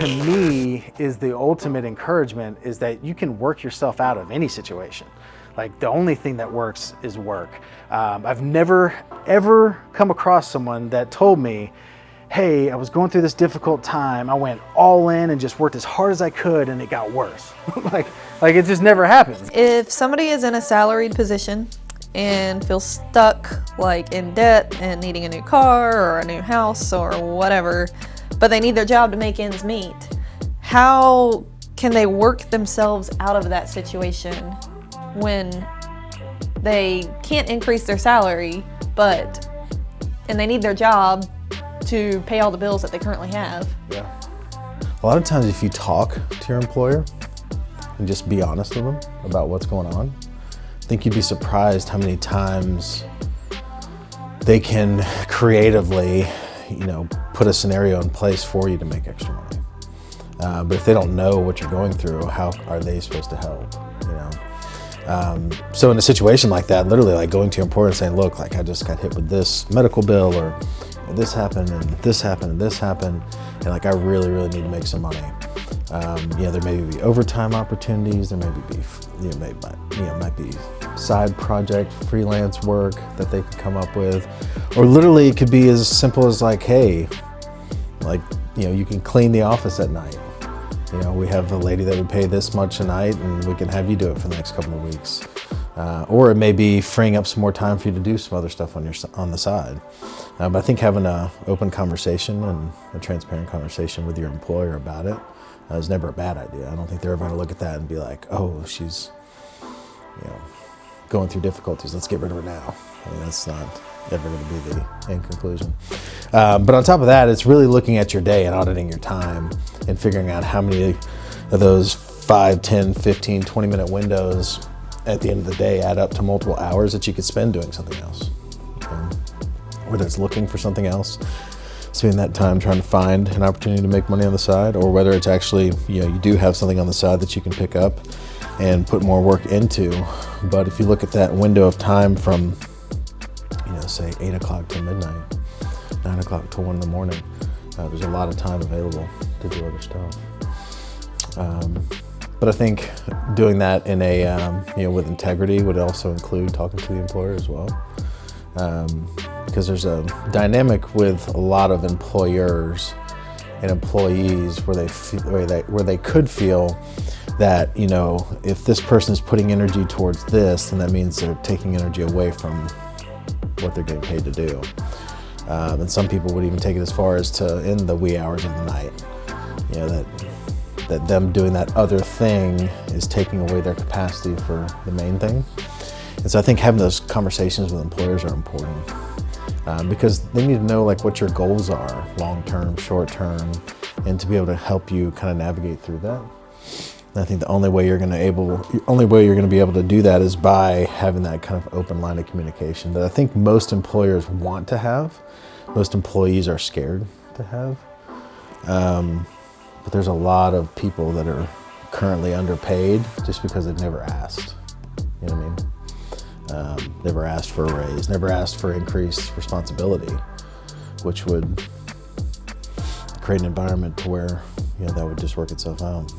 to me is the ultimate encouragement is that you can work yourself out of any situation. Like the only thing that works is work. Um, I've never ever come across someone that told me, hey, I was going through this difficult time. I went all in and just worked as hard as I could and it got worse. like, like it just never happens. If somebody is in a salaried position and feels stuck like in debt and needing a new car or a new house or whatever, but they need their job to make ends meet, how can they work themselves out of that situation when they can't increase their salary, but and they need their job to pay all the bills that they currently have. Yeah. A lot of times if you talk to your employer and just be honest with them about what's going on, I think you'd be surprised how many times they can creatively, you know, put a scenario in place for you to make extra money. Uh, but if they don't know what you're going through, how are they supposed to help, you know? Um, so in a situation like that, literally like going to your employer and saying, look, like I just got hit with this medical bill or this happened and this happened and this happened and like I really really need to make some money um, you know there may be overtime opportunities there may be you know, may, you know might be side project freelance work that they could come up with or literally it could be as simple as like hey like you know you can clean the office at night you know we have a lady that would pay this much a night and we can have you do it for the next couple of weeks uh, or it may be freeing up some more time for you to do some other stuff on your on the side. Uh, but I think having an open conversation and a transparent conversation with your employer about it uh, is never a bad idea. I don't think they're ever going to look at that and be like, oh, she's, you know, going through difficulties. Let's get rid of her now. I mean, that's not ever going to be the end conclusion. Um, but on top of that, it's really looking at your day and auditing your time and figuring out how many of those 5, 10, 15, 20 minute windows at the end of the day add up to multiple hours that you could spend doing something else. Um, whether it's looking for something else, spending that time trying to find an opportunity to make money on the side, or whether it's actually, you know, you do have something on the side that you can pick up and put more work into. But if you look at that window of time from, you know, say eight o'clock to midnight, nine o'clock to one in the morning, uh, there's a lot of time available to do other stuff. Um, but I think doing that in a, um, you know, with integrity would also include talking to the employer as well. Um, because there's a dynamic with a lot of employers and employees where they, where they, where they could feel that, you know, if this person is putting energy towards this, then that means they're taking energy away from what they're getting paid to do. Um, and some people would even take it as far as to in the wee hours of the night. You know, that that them doing that other thing is taking away their capacity for the main thing. And so I think having those conversations with employers are important um, because they need to know like what your goals are, long-term, short-term, and to be able to help you kind of navigate through that. And I think the only way you're going to able, only way you're going to be able to do that is by having that kind of open line of communication that I think most employers want to have, most employees are scared to have. Um, but there's a lot of people that are currently underpaid just because they've never asked. You know what I mean? Um, never asked for a raise, never asked for increased responsibility, which would create an environment to where you know that would just work itself out.